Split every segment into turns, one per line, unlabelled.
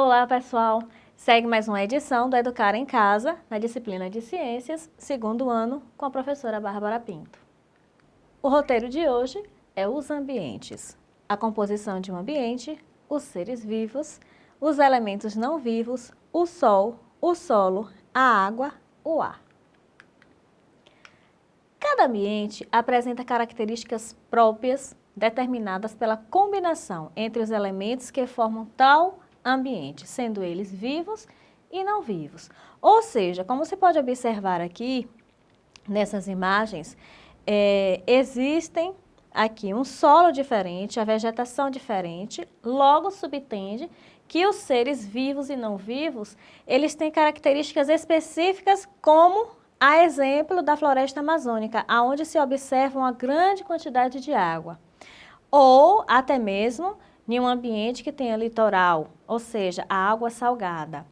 Olá, pessoal! Segue mais uma edição do Educar em Casa, na disciplina de Ciências, segundo ano, com a professora Bárbara Pinto. O roteiro de hoje é os ambientes, a composição de um ambiente, os seres vivos, os elementos não vivos, o sol, o solo, a água, o ar. Cada ambiente apresenta características próprias determinadas pela combinação entre os elementos que formam tal ambiente, sendo eles vivos e não vivos. Ou seja, como você pode observar aqui, nessas imagens, é, existem aqui um solo diferente, a vegetação diferente, logo subtende que os seres vivos e não vivos, eles têm características específicas como a exemplo da floresta amazônica, onde se observa uma grande quantidade de água. Ou até mesmo em um ambiente que tenha litoral, ou seja, a água salgada.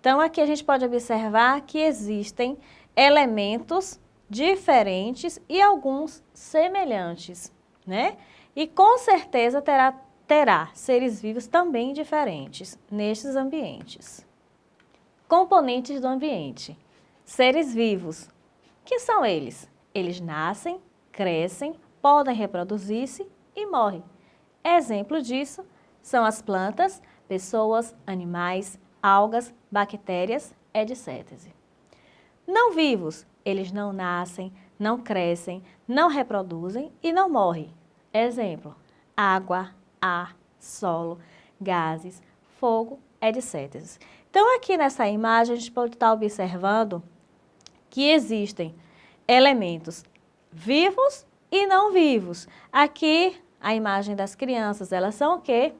Então, aqui a gente pode observar que existem elementos diferentes e alguns semelhantes, né? E com certeza terá, terá seres vivos também diferentes nestes ambientes. Componentes do ambiente. Seres vivos. Que são eles? Eles nascem, crescem, podem reproduzir-se e morrem. Exemplo disso são as plantas, pessoas, animais, algas, bactérias, etc. Não vivos, eles não nascem, não crescem, não reproduzem e não morrem. Exemplo, água, ar, solo, gases, fogo, etc. Então aqui nessa imagem a gente pode estar observando que existem elementos vivos e não vivos. Aqui a imagem das crianças, elas são o quê?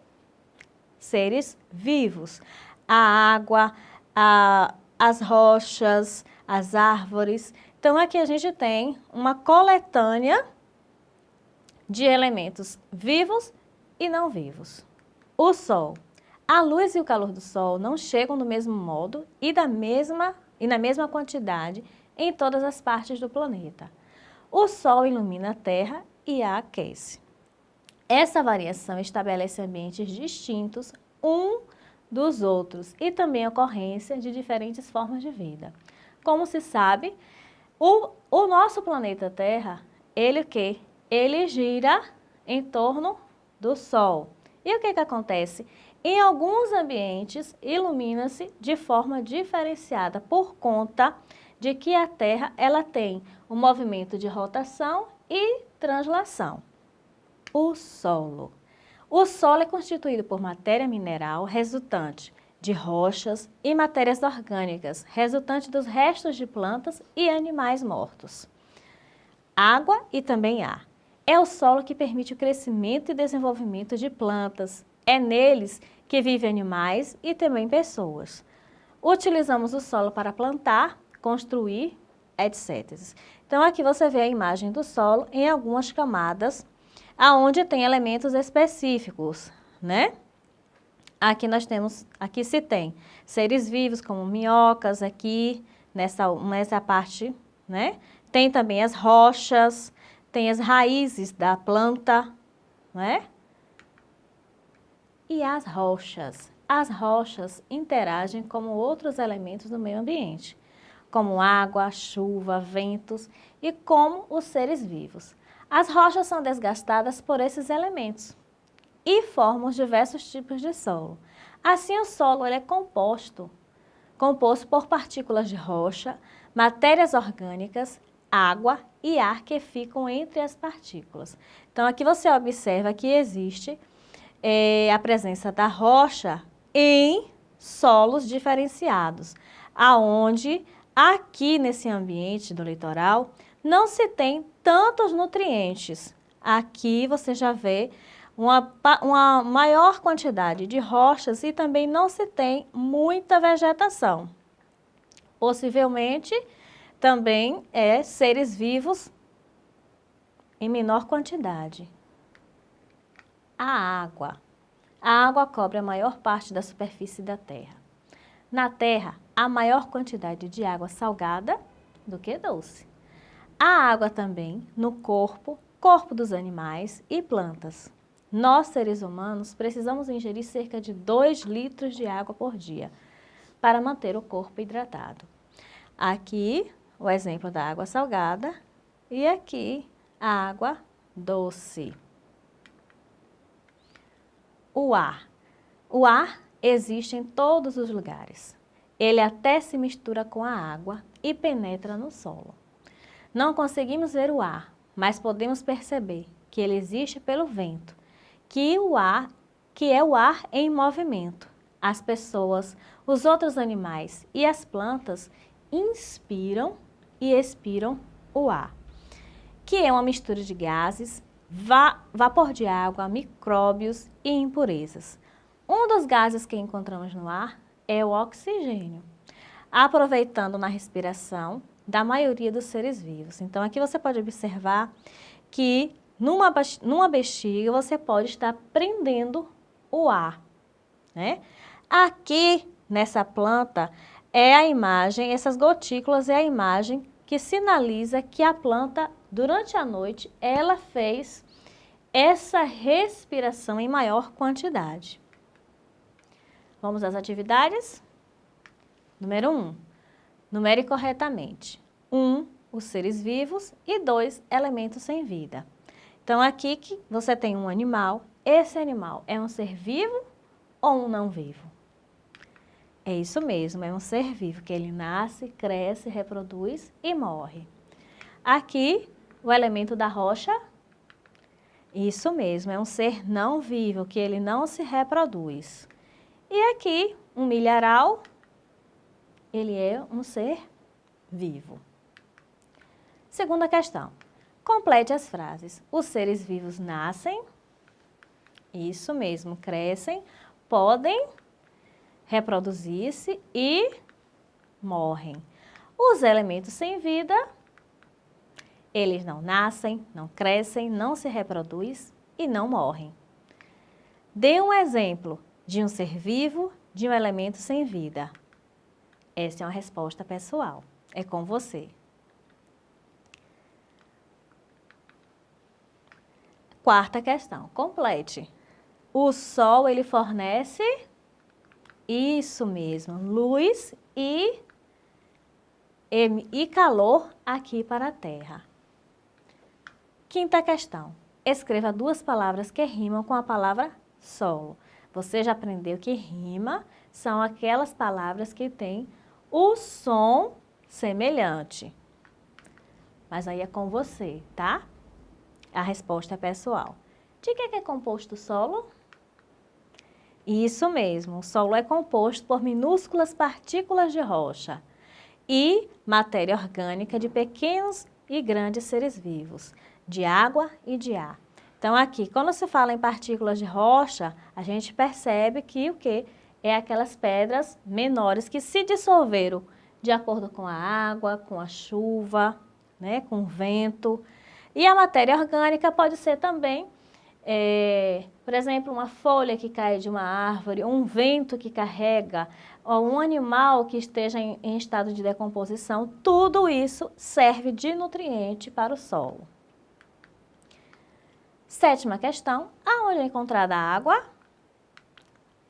Seres vivos. A água, a, as rochas, as árvores. Então, aqui a gente tem uma coletânea de elementos vivos e não vivos. O Sol. A luz e o calor do Sol não chegam do mesmo modo e, da mesma, e na mesma quantidade em todas as partes do planeta. O Sol ilumina a Terra e a aquece. Essa variação estabelece ambientes distintos um dos outros e também ocorrência de diferentes formas de vida. Como se sabe, o, o nosso planeta Terra, ele o quê? Ele gira em torno do Sol. E o que, que acontece? Em alguns ambientes, ilumina-se de forma diferenciada por conta de que a Terra ela tem um movimento de rotação e translação o solo. O solo é constituído por matéria mineral resultante de rochas e matérias orgânicas, resultante dos restos de plantas e animais mortos. Água e também ar. É o solo que permite o crescimento e desenvolvimento de plantas. É neles que vivem animais e também pessoas. Utilizamos o solo para plantar, construir, etc. Então aqui você vê a imagem do solo em algumas camadas aonde tem elementos específicos, né? Aqui nós temos, aqui se tem seres vivos como minhocas aqui, nessa, nessa parte, né? Tem também as rochas, tem as raízes da planta, né? E as rochas. As rochas interagem com outros elementos do meio ambiente, como água, chuva, ventos e como os seres vivos. As rochas são desgastadas por esses elementos e formam diversos tipos de solo. Assim, o solo é composto, composto por partículas de rocha, matérias orgânicas, água e ar que ficam entre as partículas. Então, aqui você observa que existe é, a presença da rocha em solos diferenciados, aonde aqui nesse ambiente do litoral não se tem tantos nutrientes. Aqui você já vê uma, uma maior quantidade de rochas e também não se tem muita vegetação. Possivelmente também é seres vivos em menor quantidade. A água. A água cobre a maior parte da superfície da Terra. Na Terra, há maior quantidade de água salgada do que doce. Há água também no corpo, corpo dos animais e plantas. nós seres humanos precisamos ingerir cerca de 2 litros de água por dia para manter o corpo hidratado. Aqui o exemplo da água salgada e aqui a água doce. O ar. O ar existe em todos os lugares. Ele até se mistura com a água e penetra no solo. Não conseguimos ver o ar, mas podemos perceber que ele existe pelo vento, que o ar, que é o ar em movimento. As pessoas, os outros animais e as plantas inspiram e expiram o ar, que é uma mistura de gases, va vapor de água, micróbios e impurezas. Um dos gases que encontramos no ar é o oxigênio, aproveitando na respiração da maioria dos seres vivos. Então, aqui você pode observar que numa, numa bexiga você pode estar prendendo o ar, né? Aqui, nessa planta, é a imagem, essas gotículas é a imagem que sinaliza que a planta, durante a noite, ela fez essa respiração em maior quantidade. Vamos às atividades? Número 1. Um, numere corretamente. 1. Um, os seres vivos e 2. Elementos sem vida. Então, aqui que você tem um animal. Esse animal é um ser vivo ou um não vivo? É isso mesmo, é um ser vivo, que ele nasce, cresce, reproduz e morre. Aqui, o elemento da rocha, isso mesmo, é um ser não vivo, que ele não se reproduz. E aqui, um milharal, ele é um ser vivo. Segunda questão. Complete as frases. Os seres vivos nascem, isso mesmo, crescem, podem reproduzir-se e morrem. Os elementos sem vida, eles não nascem, não crescem, não se reproduzem e não morrem. Dê um exemplo de um ser vivo, de um elemento sem vida? Essa é uma resposta pessoal. É com você. Quarta questão. Complete. O Sol, ele fornece... Isso mesmo, luz e, e calor aqui para a Terra. Quinta questão. Escreva duas palavras que rimam com a palavra solo. Você já aprendeu que rima são aquelas palavras que têm o som semelhante. Mas aí é com você, tá? A resposta é pessoal. De que é composto o solo? Isso mesmo, o solo é composto por minúsculas partículas de rocha e matéria orgânica de pequenos e grandes seres vivos, de água e de ar. Então aqui, quando se fala em partículas de rocha, a gente percebe que o que? É aquelas pedras menores que se dissolveram de acordo com a água, com a chuva, né, com o vento. E a matéria orgânica pode ser também, é, por exemplo, uma folha que cai de uma árvore, um vento que carrega, ou um animal que esteja em, em estado de decomposição, tudo isso serve de nutriente para o solo. Sétima questão, aonde é encontrada a água?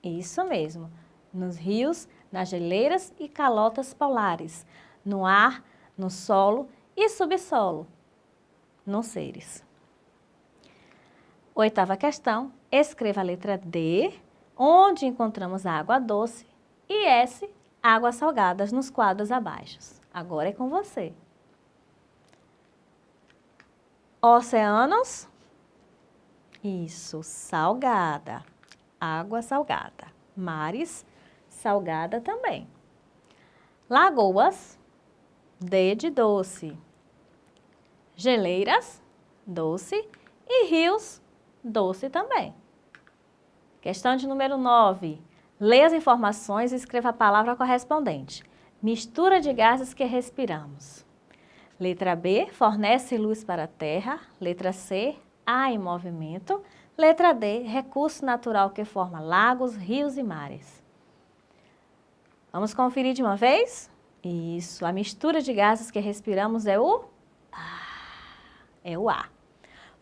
Isso mesmo, nos rios, nas geleiras e calotas polares, no ar, no solo e subsolo, nos seres. Oitava questão, escreva a letra D, onde encontramos água doce, e S, águas salgadas nos quadros abaixo. Agora é com você. Oceanos, isso, salgada. Água salgada. Mares, salgada também. Lagoas, D de doce. Geleiras, doce. E rios, doce também. Questão de número 9. Leia as informações e escreva a palavra correspondente. Mistura de gases que respiramos. Letra B, fornece luz para a Terra. Letra C, a em movimento. Letra D, recurso natural que forma lagos, rios e mares. Vamos conferir de uma vez? Isso, a mistura de gases que respiramos é o A. É o A.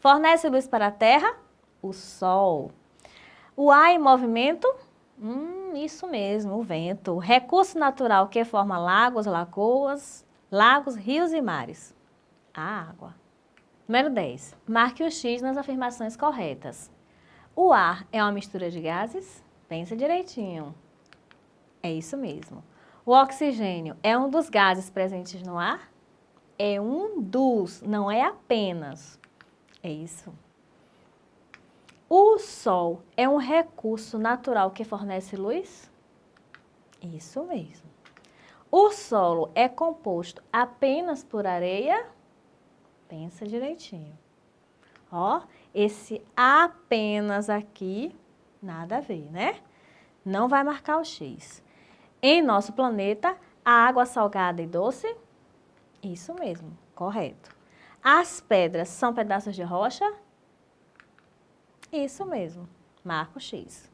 Fornece luz para a Terra? O Sol. O ar em movimento? Hum, isso mesmo, o vento. Recurso natural que forma lagos, lagoas, lagos, rios e mares? A água. Número 10. Marque o X nas afirmações corretas. O ar é uma mistura de gases? Pensa direitinho. É isso mesmo. O oxigênio é um dos gases presentes no ar? É um dos, não é apenas. É isso. O sol é um recurso natural que fornece luz? Isso mesmo. O solo é composto apenas por areia? Pensa direitinho. Ó, esse apenas aqui, nada a ver, né? Não vai marcar o X. Em nosso planeta, a água salgada e doce? Isso mesmo, correto. As pedras são pedaços de rocha? Isso mesmo, marco X.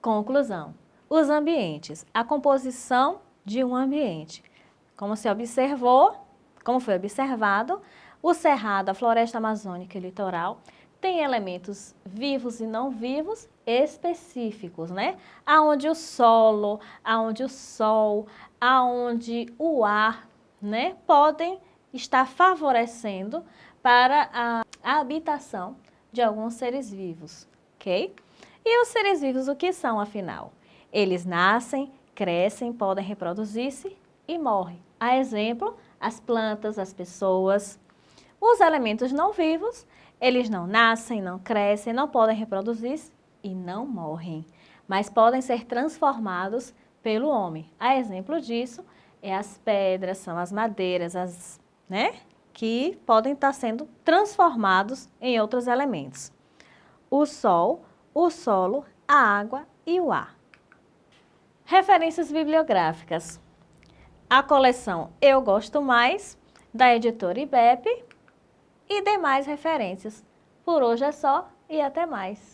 Conclusão. Os ambientes, a composição de um ambiente. Como se observou, como foi observado, o cerrado, a floresta amazônica e litoral tem elementos vivos e não vivos específicos, né? Aonde o solo, aonde o sol, aonde o ar, né, podem estar favorecendo para a, a habitação de alguns seres vivos, ok? E os seres vivos o que são, afinal? Eles nascem, crescem, podem reproduzir-se e morrem. A exemplo, as plantas, as pessoas. Os elementos não vivos, eles não nascem, não crescem, não podem reproduzir-se e não morrem, mas podem ser transformados pelo homem. A exemplo disso é as pedras, são as madeiras, as, né, que podem estar sendo transformados em outros elementos. O sol, o solo, a água e o ar. Referências bibliográficas. A coleção Eu Gosto Mais, da editora IBEP e demais referências. Por hoje é só e até mais.